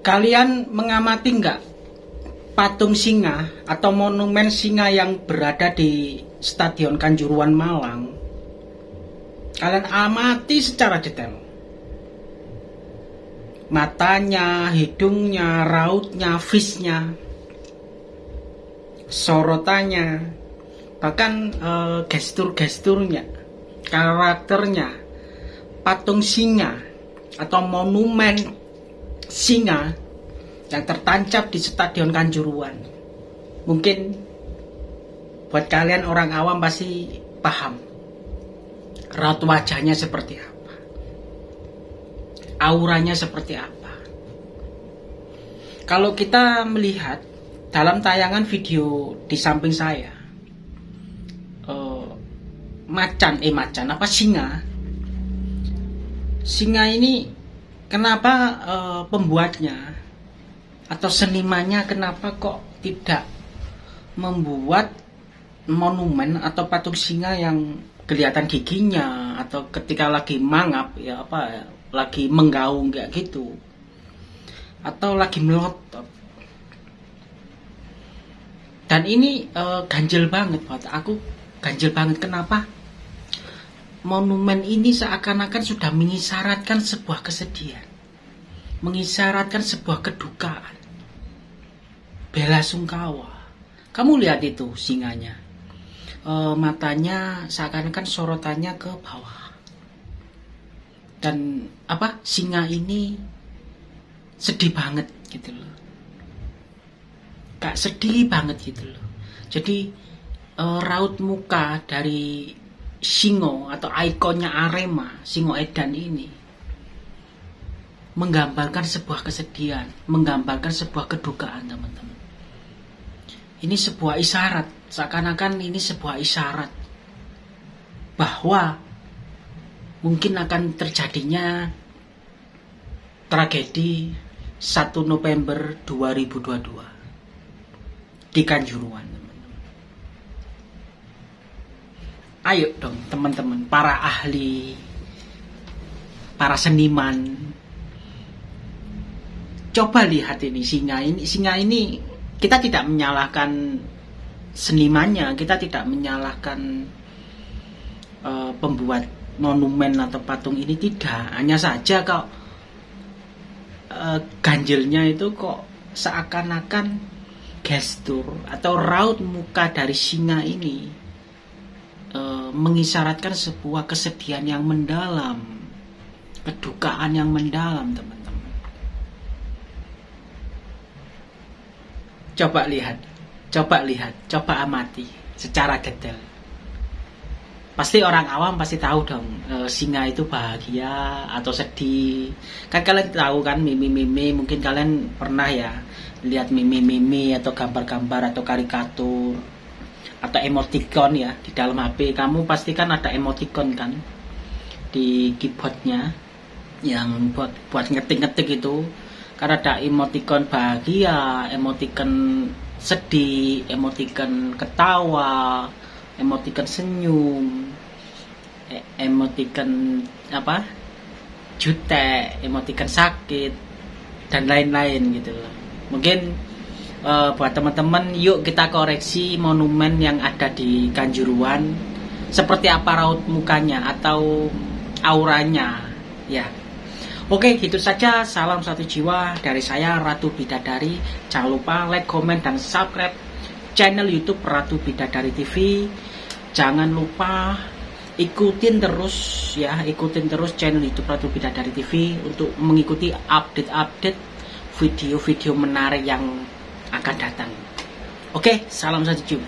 Kalian mengamati nggak patung singa atau monumen singa yang berada di Stadion Kanjuruan Malang? Kalian amati secara detail. Matanya, hidungnya, rautnya, fishnya, sorotannya, bahkan uh, gestur-gesturnya, karakternya, patung singa atau monumen singa yang tertancap di Stadion Kanjuruan. Mungkin buat kalian orang awam pasti paham raut wajahnya seperti apa. Auranya seperti apa. Kalau kita melihat dalam tayangan video di samping saya, uh, macan, eh macan apa singa, singa ini kenapa uh, pembuatnya atau senimannya kenapa kok tidak membuat monumen atau patung singa yang kelihatan giginya atau ketika lagi mangap ya apa lagi menggaung kayak gitu atau lagi melotot. Dan ini uh, ganjil banget buat aku. Ganjil banget kenapa monumen ini seakan-akan sudah mengisyaratkan sebuah kesedihan, mengisyaratkan sebuah kedukaan, bela sungkawa. Kamu lihat itu singanya, e, matanya seakan-akan sorotannya ke bawah, dan apa singa ini sedih banget gitu loh, kak sedih banget gitu loh. Jadi e, raut muka dari Singo atau ikonnya Arema, Singo Edan ini menggambarkan sebuah kesedihan, menggambarkan sebuah kedukaan, teman-teman. Ini sebuah isyarat, seakan-akan ini sebuah isyarat bahwa mungkin akan terjadinya tragedi 1 November 2022 di Kanjuruan. Ayo dong teman-teman para ahli para seniman. Coba lihat ini singa ini singa ini kita tidak menyalahkan senimannya kita tidak menyalahkan uh, pembuat monumen atau patung ini tidak. Hanya saja kok uh, ganjilnya itu kok seakan-akan gestur atau raut muka dari singa ini e, mengisyaratkan sebuah kesedihan yang mendalam, kedukaan yang mendalam, teman-teman. Coba lihat, coba lihat, coba amati secara detail. Pasti orang awam pasti tahu dong e, singa itu bahagia atau sedih. Kan kalian tahu kan mimi-mimi, mungkin kalian pernah ya lihat mimi-mimi atau gambar-gambar atau karikatur atau emoticon ya di dalam HP kamu pasti kan ada emoticon kan di keyboardnya yang buat buat ngetik-ngetik itu karena ada emoticon bahagia, emoticon sedih, emoticon ketawa, emoticon senyum, e, emoticon apa jutek, emoticon sakit dan lain-lain gitu. Mungkin uh, buat teman-teman yuk kita koreksi monumen yang ada di Kanjuruan. Seperti apa raut mukanya atau auranya ya. Oke gitu saja. Salam satu jiwa dari saya Ratu Bidadari. Jangan lupa like comment dan subscribe channel YouTube Ratu Bidadari TV jangan lupa ikutin terus ya ikutin terus channel YouTube Ratu Bidadari TV untuk mengikuti update-update video-video menarik yang akan datang. Oke, salam satu